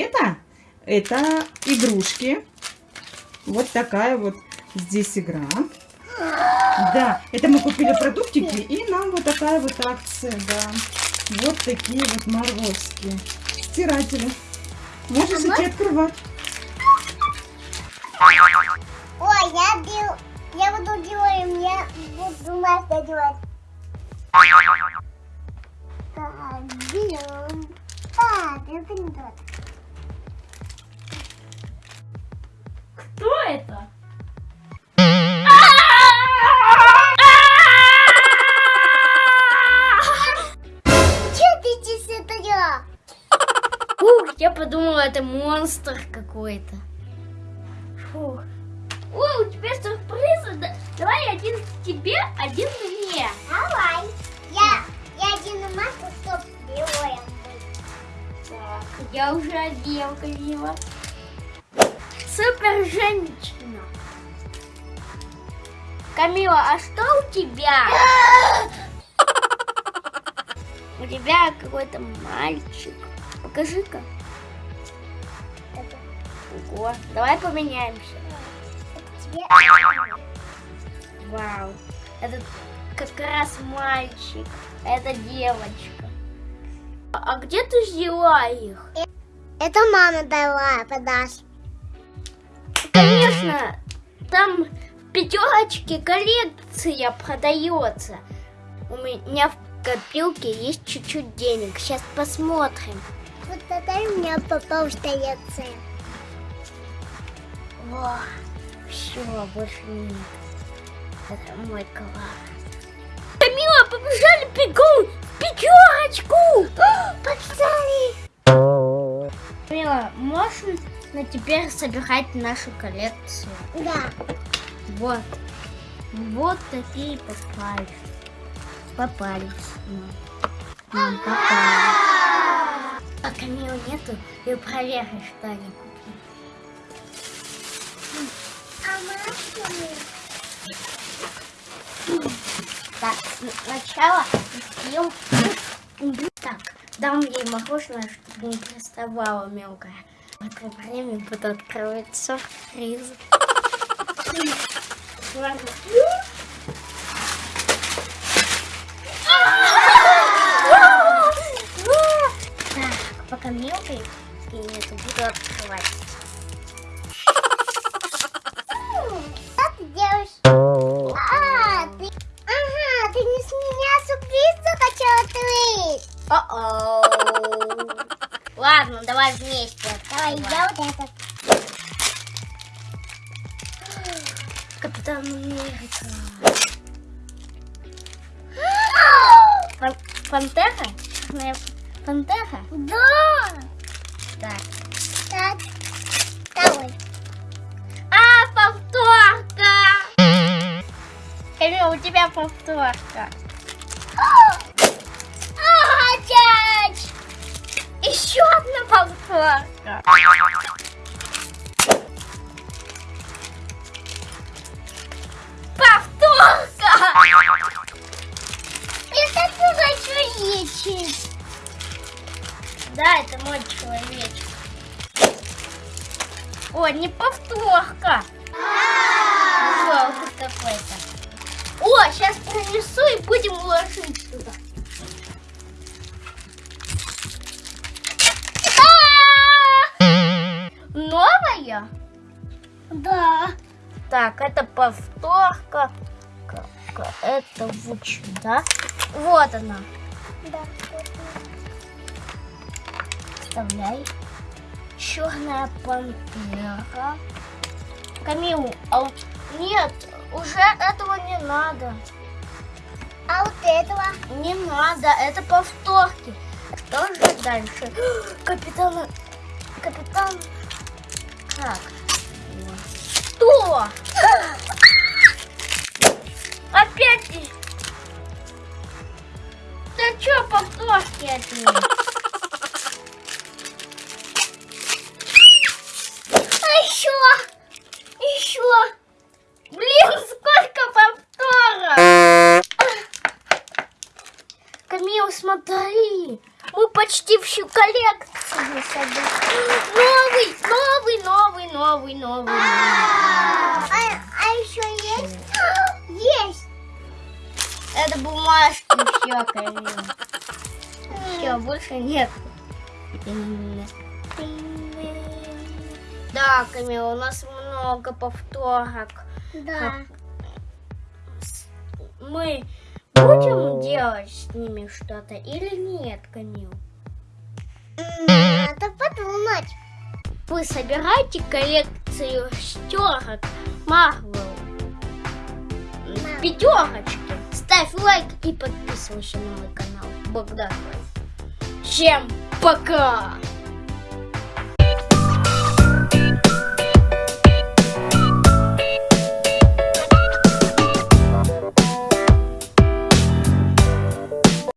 Это, это игрушки. Вот такая вот здесь игра. Да, это мы купили продуктики, и нам вот такая вот акция, да. Вот такие вот морозки. Стиратели. Можешь идти открывать. Я, дел... я буду делать, я буду Настя делать. Так, берем. Так, это не тот. Кто это? Че ты здесь это я? Ух, я подумала, это монстр какой-то. Фух. Ой, у тебя сюрпризы. Да- Давай один тебе, один мне. Давай. Я, я один маску, чтоб белое Так, я уже одел Камила. Супер женщина. Камила, а что у тебя? У тебя какой-то мальчик. Покажи-ка. Ого, давай поменяемся. Вау. Это как раз мальчик. Это девочка. А где ты взяла их? Это мама дала подарок. Конечно, там в пятерочке коллекция продается. У меня в копилке есть чуть-чуть денег. Сейчас посмотрим. Вот это у меня попал в коллекция. Во, все, больше нет. Это мой класс. Камила, побежали бегом пятерочку! Побежали! Камила, можешь на теперь собирать нашу коллекцию? Да. Вот. Вот такие попались. Попались. нам. Попались. А Камила нету, и проверь, что они купили. Так, сначала съем. Так, дам ей мороженое, чтобы не приставала мелкая. В это время буду открывать сюрприз. Так, пока мелкой нету, буду открывать. О-оу. Ладно, давай вместе. Давай, открывай. я вот это. Капитан Америка. Пан- Пантера? Пантера? Да! Так. Так, давай. А, повторка! Камила, у тебя повторка. Повторка. Повторка! Это тоже человечек. Да, это мой человечек. О, не повторка. Какой-то. О, сейчас принесу и будем ложить сюда. Новая? Да. Так, это повторка. Это вот сюда. Вот она. Да. Вставляй. Черная пантера. Камил, а у- нет, уже этого не надо. А вот этого? Не надо, это повторки. Что же дальше? Капитан... Капитан... Как? Что? Опять... Да что повторки опять? А смотри! Мы почти всю коллекцию собрали. Новый, новый, новый. А, а еще есть? Есть. Это бумажки все, Камил. Все, больше нет. Да, Камил, у нас много повторок. Да. Мы будем делать с ними что-то или нет, Камил? Надо подумать. Вы собираете коллекцию шестерок Марвел? Пятерочки. Ставь лайк и подписывайся на мой канал. Богдан. Всем пока!